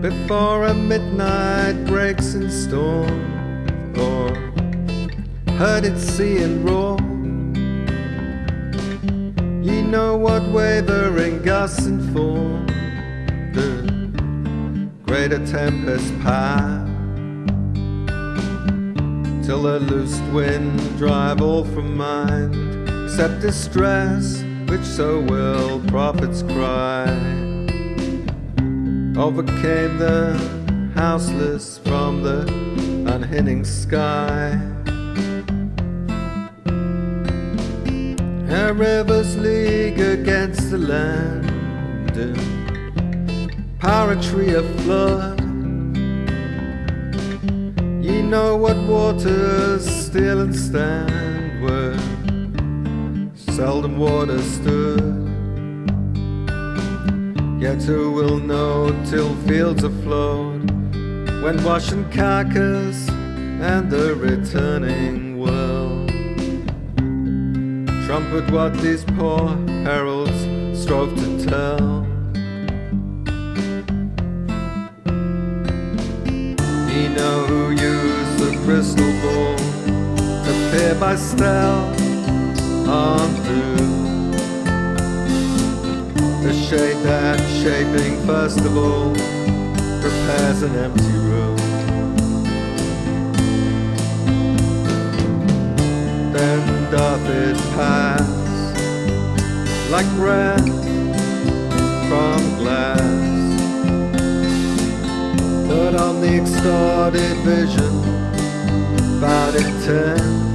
before a midnight breaks in storm, or heard it sea and roar. Ye know what wavering gusts and inform the greater tempest pass till the loosed wind drive all from mind, except distress, which so will prophets cry overcame the houseless from the unhinning sky. Her rivers league against the land, and poetry of flood. Ye know what waters still and stand where seldom water stood. Yet who will know till fields are afloat when washing carcass and the returning world. Trumpet what these poor heralds strove to tell. Ye know who used the crystal ball. To peer by stealth on through. The shade that shaping all prepares an empty room. Then doth it pass like breath from glass. But on the extorted vision, about it ten.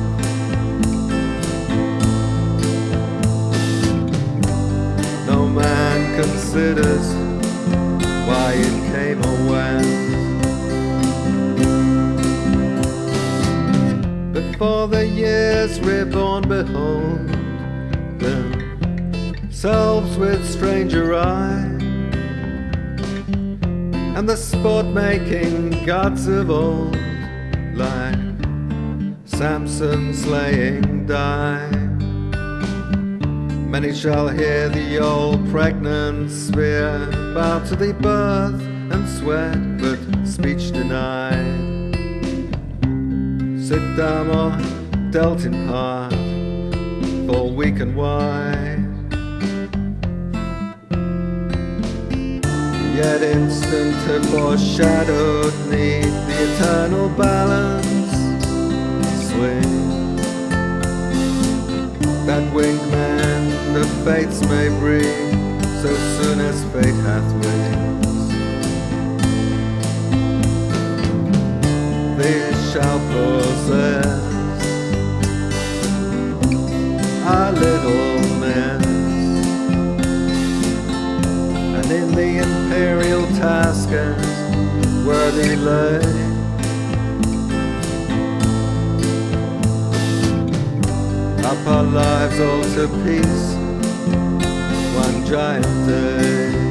Considers why it came or went. Before the years reborn, behold themselves with stranger eye, and the sport making gods of old, like Samson slaying die. Many shall hear the old pregnant spear bow to the birth and sweat, but speech denied. Sit down or dealt in part, fall weak and wide. Yet instant and foreshadowed need the eternal balance swing fates may bring so soon as fate hath wings. These shall possess our little mess, and in the imperial task as worthy lay. up our lives all to peace one giant day.